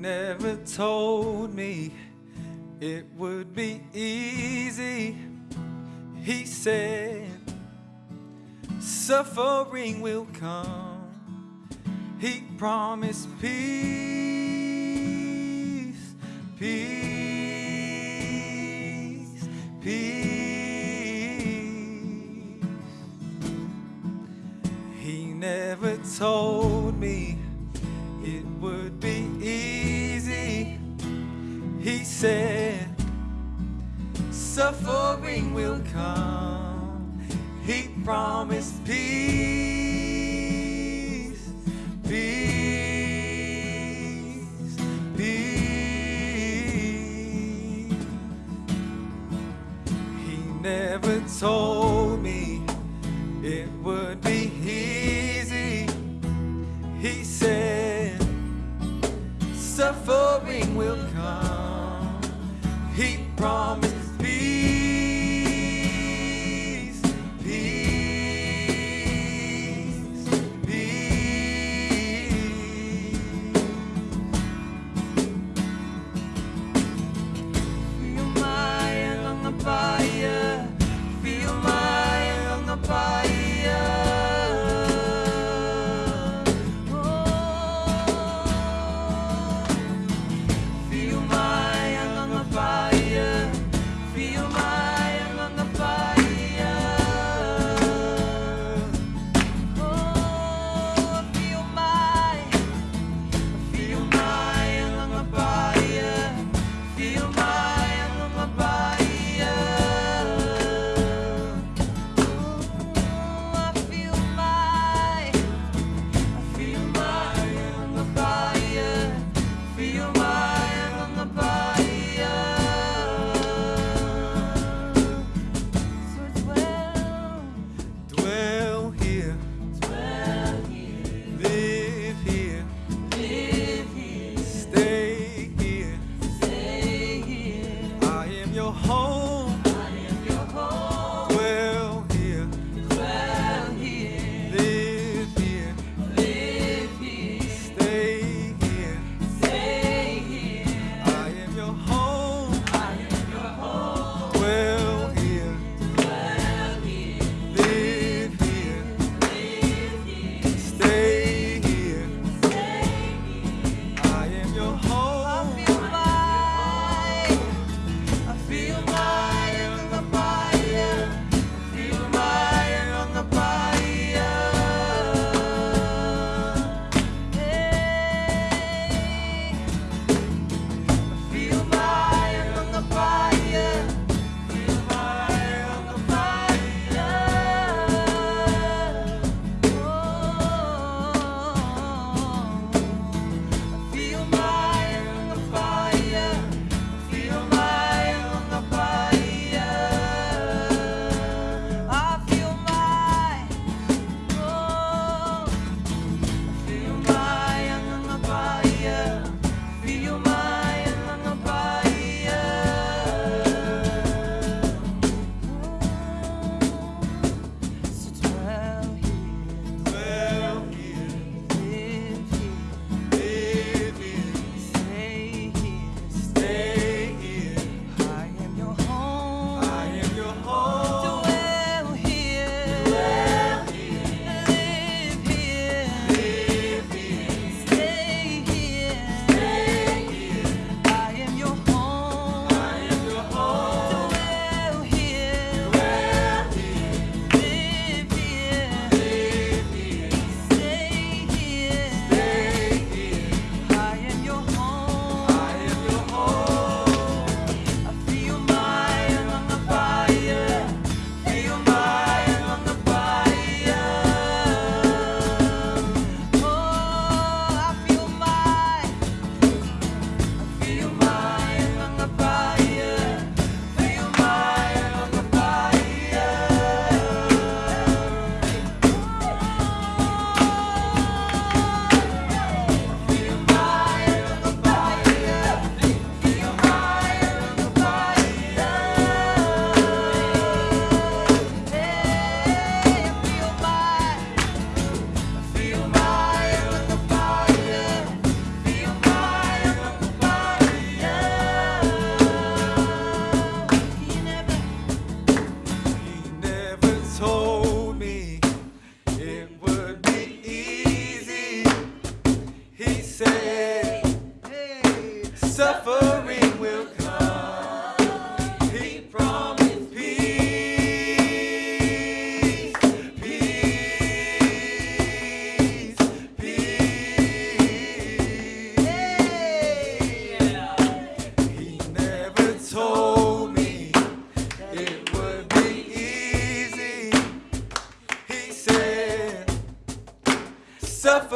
never told me it would be easy. He said, suffering will come. He promised peace, peace, peace. He never told me never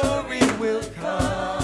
glory will come.